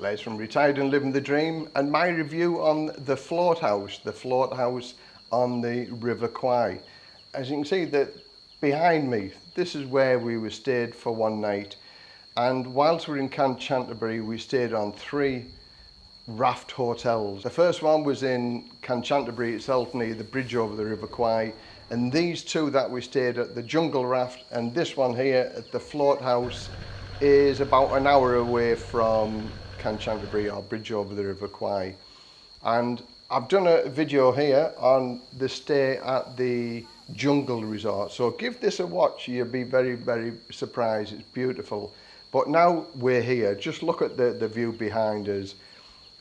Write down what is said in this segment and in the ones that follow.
Les from Retired and Living the Dream and my review on the float house, the float house on the River Kwai. As you can see that behind me, this is where we were stayed for one night and whilst we we're in Kanchanaburi we stayed on three raft hotels. The first one was in Kanchanaburi itself near the bridge over the River Kwai and these two that we stayed at the Jungle Raft and this one here at the Float House is about an hour away from Kanchanaburi or bridge over the River Kwai. And I've done a video here on the stay at the Jungle Resort. So give this a watch, you'll be very, very surprised. It's beautiful. But now we're here, just look at the, the view behind us.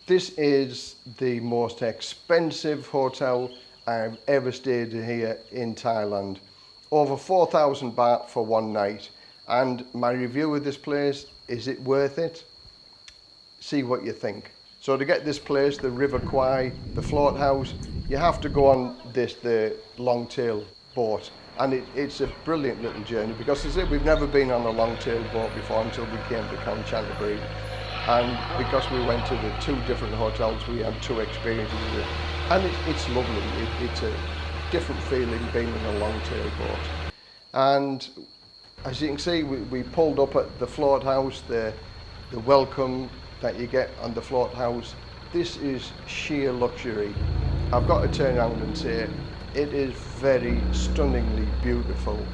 This is the most expensive hotel I've ever stayed here in Thailand. Over 4,000 baht for one night. And my review of this place, is it worth it? See what you think. So to get this place, the River Kwai, the float house, you have to go on this, the long tail boat. And it, it's a brilliant little journey because as I said, we've never been on a long tail boat before until we came to Kanchanaburi. And because we went to the two different hotels, we had two experiences with it. And it, it's lovely. It, it's a different feeling being in a long tail boat. And as you can see, we, we pulled up at the float house, the, the welcome that you get on the float house. This is sheer luxury. I've got to turn around and say it is very stunningly beautiful,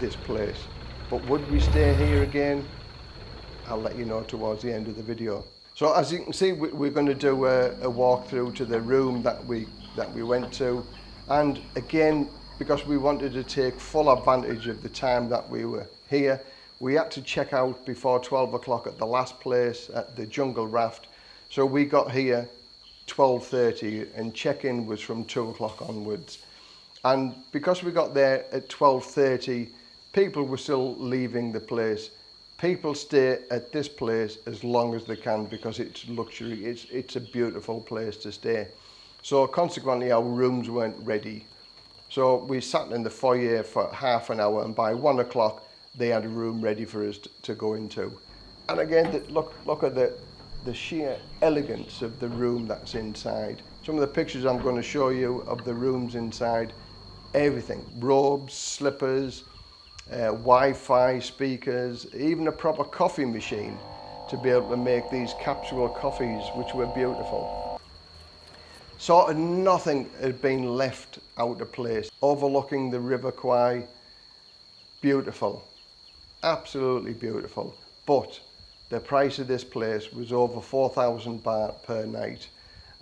this place. But would we stay here again? I'll let you know towards the end of the video. So as you can see, we're going to do a, a walk through to the room that we, that we went to. And again, because we wanted to take full advantage of the time that we were here, We had to check out before 12 o'clock at the last place at the Jungle Raft. So we got here 12.30 and check-in was from 2 o'clock onwards. And because we got there at 12.30, people were still leaving the place. People stay at this place as long as they can because it's luxury. It's, it's a beautiful place to stay. So consequently, our rooms weren't ready. So we sat in the foyer for half an hour and by one o'clock, they had a room ready for us to, to go into. And again, the, look, look at the, the sheer elegance of the room that's inside. Some of the pictures I'm going to show you of the rooms inside, everything, robes, slippers, uh, Wi-Fi speakers, even a proper coffee machine to be able to make these capsule coffees, which were beautiful. Sort of nothing had been left out of place. Overlooking the River Kwai, beautiful absolutely beautiful. But the price of this place was over 4,000 baht per night.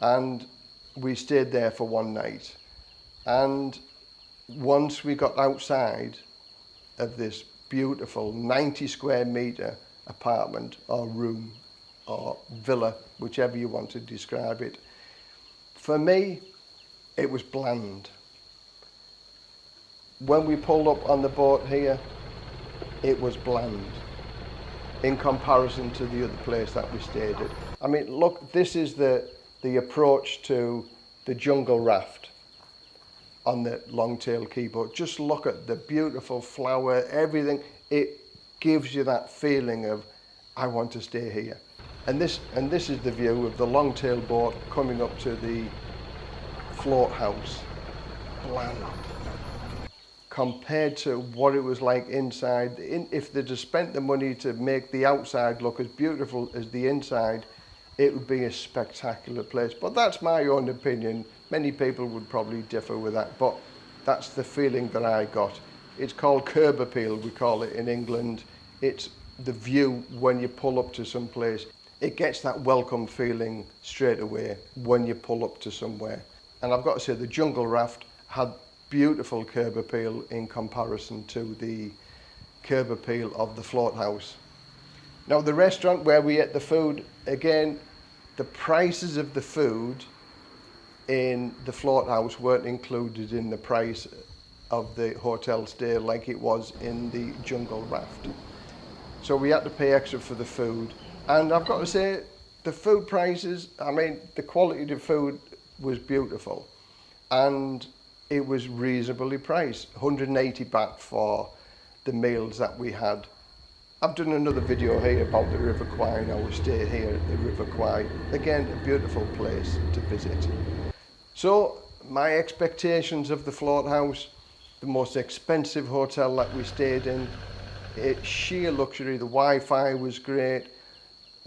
And we stayed there for one night. And once we got outside of this beautiful 90 square meter apartment or room or villa, whichever you want to describe it, for me, it was bland. When we pulled up on the boat here, it was bland in comparison to the other place that we stayed at. I mean, look, this is the, the approach to the jungle raft on the long-tail keyboard. Just look at the beautiful flower, everything. It gives you that feeling of, I want to stay here. And this, and this is the view of the long-tail boat coming up to the float house. Bland compared to what it was like inside. In, if they'd have spent the money to make the outside look as beautiful as the inside, it would be a spectacular place. But that's my own opinion. Many people would probably differ with that, but that's the feeling that I got. It's called curb appeal, we call it in England. It's the view when you pull up to some place. It gets that welcome feeling straight away when you pull up to somewhere. And I've got to say, the jungle raft had beautiful curb appeal in comparison to the curb appeal of the float house. Now the restaurant where we ate the food, again, the prices of the food in the float house weren't included in the price of the hotel stay like it was in the jungle raft. So we had to pay extra for the food. And I've got to say, the food prices, I mean, the quality of the food was beautiful. And it was reasonably priced 180 baht for the meals that we had I've done another video here about the River Kwai and our stay here at the River Kwai. Again, a beautiful place to visit. So, my expectations of the Float House, the most expensive hotel that we stayed in, it's sheer luxury, the Wi-Fi was great,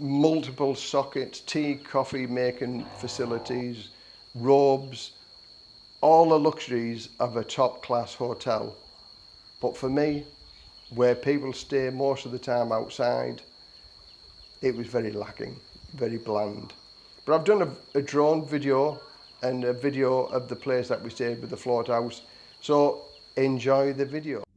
multiple sockets, tea, coffee making facilities, robes, all the luxuries of a top class hotel. But for me, where people stay most of the time outside, it was very lacking, very bland. But I've done a, a drone video and a video of the place that we stayed with the float house. So enjoy the video.